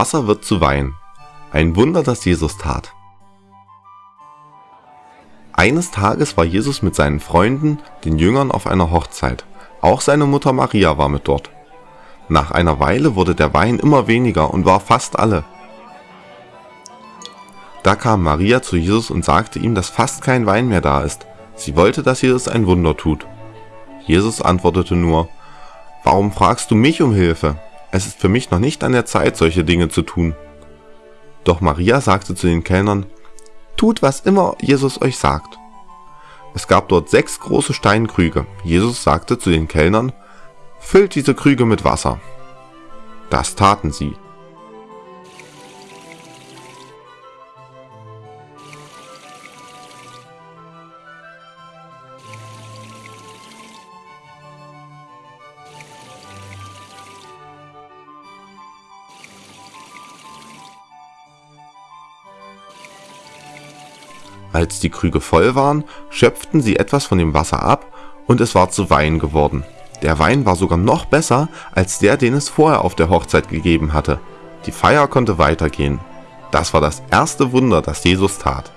Wasser wird zu Wein. Ein Wunder, das Jesus tat. Eines Tages war Jesus mit seinen Freunden, den Jüngern, auf einer Hochzeit. Auch seine Mutter Maria war mit dort. Nach einer Weile wurde der Wein immer weniger und war fast alle. Da kam Maria zu Jesus und sagte ihm, dass fast kein Wein mehr da ist. Sie wollte, dass Jesus ein Wunder tut. Jesus antwortete nur, Warum fragst du mich um Hilfe? Es ist für mich noch nicht an der Zeit, solche Dinge zu tun. Doch Maria sagte zu den Kellnern, Tut, was immer Jesus euch sagt. Es gab dort sechs große Steinkrüge. Jesus sagte zu den Kellnern, Füllt diese Krüge mit Wasser. Das taten sie. Als die Krüge voll waren, schöpften sie etwas von dem Wasser ab und es war zu Wein geworden. Der Wein war sogar noch besser als der, den es vorher auf der Hochzeit gegeben hatte. Die Feier konnte weitergehen. Das war das erste Wunder, das Jesus tat